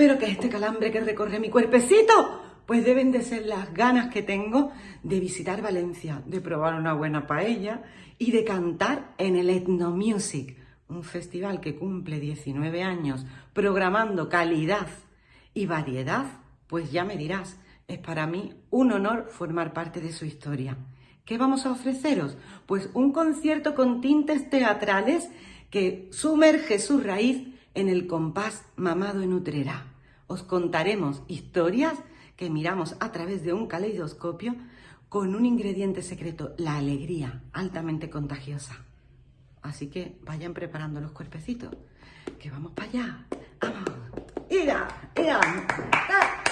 pero que este calambre que recorre mi cuerpecito, pues deben de ser las ganas que tengo de visitar Valencia, de probar una buena paella y de cantar en el Ethno Music, un festival que cumple 19 años programando calidad y variedad, pues ya me dirás, es para mí un honor formar parte de su historia. ¿Qué vamos a ofreceros? Pues un concierto con tintes teatrales que sumerge su raíz en el compás mamado en Utrera. Os contaremos historias que miramos a través de un caleidoscopio con un ingrediente secreto, la alegría, altamente contagiosa. Así que vayan preparando los cuerpecitos, que vamos para allá. ¡Vamos! ¡Ira! ¡Ira!